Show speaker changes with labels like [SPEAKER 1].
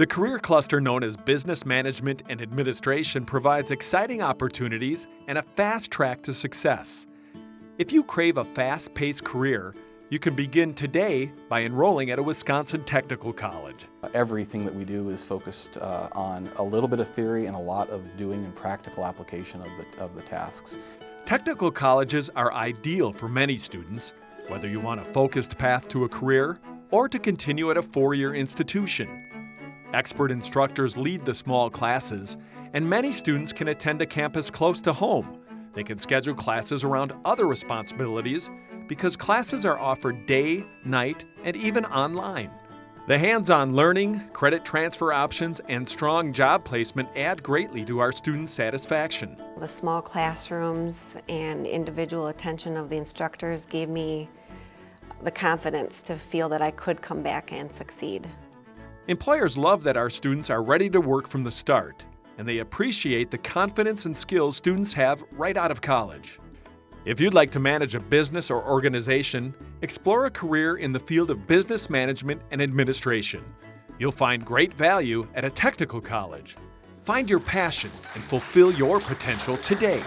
[SPEAKER 1] The career cluster known as Business Management and Administration provides exciting opportunities and a fast track to success. If you crave a fast paced career, you can begin today by enrolling at a Wisconsin technical college.
[SPEAKER 2] Everything that we do is focused uh, on a little bit of theory and a lot of doing and practical application of the, of the tasks.
[SPEAKER 1] Technical colleges are ideal for many students, whether you want a focused path to a career or to continue at a four-year institution. Expert instructors lead the small classes, and many students can attend a campus close to home. They can schedule classes around other responsibilities because classes are offered day, night, and even online. The hands-on learning, credit transfer options, and strong job placement add greatly to our students' satisfaction.
[SPEAKER 3] The small classrooms and individual attention of the instructors gave me the confidence to feel that I could come back and succeed.
[SPEAKER 1] Employers love that our students are ready to work from the start, and they appreciate the confidence and skills students have right out of college. If you'd like to manage a business or organization, explore a career in the field of business management and administration. You'll find great value at a technical college. Find your passion and fulfill your potential today.